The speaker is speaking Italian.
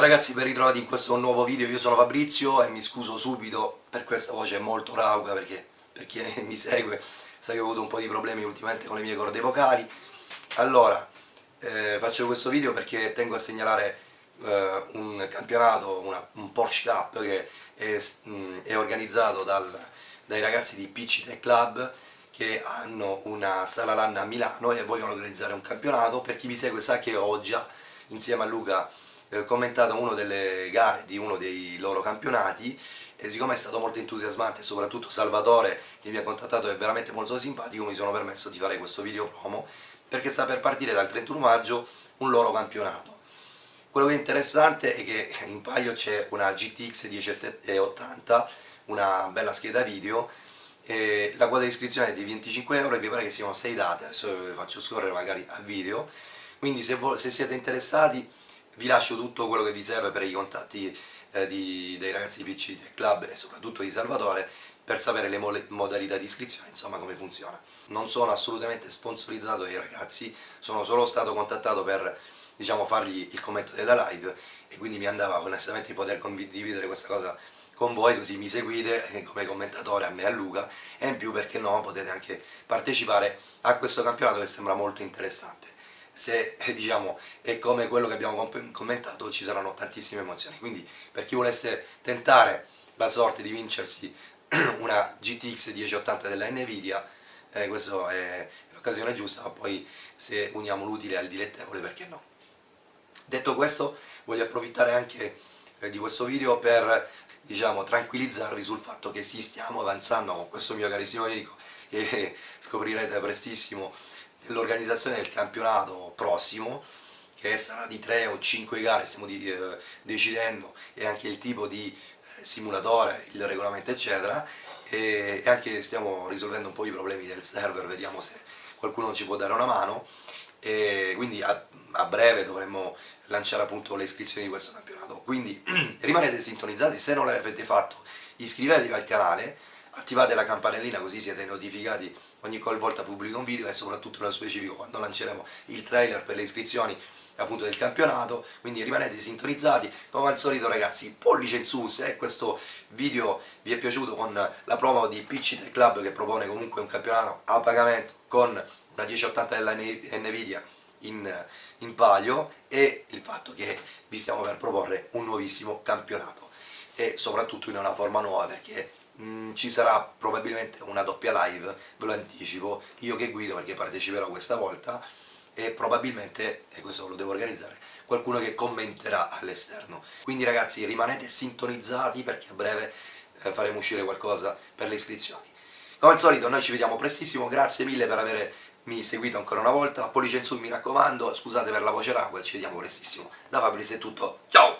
Ciao ragazzi, ben ritrovati in questo nuovo video, io sono Fabrizio e mi scuso subito per questa voce molto rauca perché per chi mi segue sa che ho avuto un po' di problemi ultimamente con le mie corde vocali. Allora, eh, faccio questo video perché tengo a segnalare eh, un campionato, una, un Porsche Cup che è, mh, mm, è organizzato dal, dai ragazzi di PC Tech Club che hanno una sala LAN a Milano e vogliono organizzare un campionato. Per chi mi segue sa che ho già, insieme a Luca, eh, commentato una delle gare di uno dei loro campionati e siccome è stato molto entusiasmante, soprattutto Salvatore che mi ha contattato è veramente molto simpatico, mi sono permesso di fare questo video promo perché sta per partire dal 31 maggio un loro campionato. Quello che è interessante è che in paio c'è una GTX 1080, una bella scheda video e la quota di iscrizione è di 25 euro e vi pare che siano 6 date, adesso vi faccio scorrere magari a video, quindi se, se, siete interessati vi lascio tutto quello che vi serve per i contatti eh, di, dei ragazzi di PC Club e soprattutto di Salvatore per sapere le mo modalità di iscrizione, insomma come funziona. Non sono assolutamente sponsorizzato dai ragazzi, sono solo stato contattato per diciamo, fargli il commento della live e quindi mi andava onestamente di poter condividere questa cosa con voi così mi seguite come commentatore a me e a Luca e in più perché no potete anche partecipare a questo campionato che sembra molto interessante se eh, diciamo è come quello che abbiamo commentato ci saranno tantissime emozioni. Quindi per chi volesse tentare la sorte di vincersi una GTX 1080 della Nvidia eh, questa è l'occasione giusta ma poi se uniamo l'utile al dilettevole perché no? Detto questo voglio approfittare anche eh, di questo video per diciamo, tranquillizzarvi sul fatto che sì, stiamo avanzando con questo mio carissimo amico e scoprirete prestissimo nell'organizzazione del campionato prossimo che sarà di 3 o 5 gare, stiamo di, eh, decidendo e anche il tipo di eh, simulatore, il regolamento eccetera. E, e anche stiamo risolvendo un po' i problemi del server, vediamo se qualcuno ci può dare una mano. E quindi a, a breve dovremmo lanciare appunto le iscrizioni di questo campionato. Quindi rimanete sintonizzati, se non l'avete fatto iscrivetevi al canale attivate la campanellina così siete notificati ogni qualvolta pubblico un video e soprattutto nello specifico quando lanceremo il trailer per le iscrizioni appunto del campionato, quindi rimanete sintonizzati, come al solito ragazzi pollice in su se questo video vi è piaciuto con la promo di PC Tech Club che propone comunque un campionato a pagamento con una 1080 della Nvidia in, in palio e il fatto che vi stiamo per proporre un nuovissimo campionato. E soprattutto in una forma nuova perché mm, ci sarà probabilmente una doppia live, ve lo anticipo, io che guido perché parteciperò questa volta e probabilmente, e questo lo devo organizzare, qualcuno che commenterà all'esterno. Quindi ragazzi rimanete sintonizzati perché a breve eh, faremo uscire qualcosa per le iscrizioni. Come al solito noi ci vediamo prestissimo, grazie mille per aver mi seguito ancora una volta, pollice in su mi raccomando, scusate per la voce rauca, ci vediamo prestissimo. Da Fabris è tutto, ciao!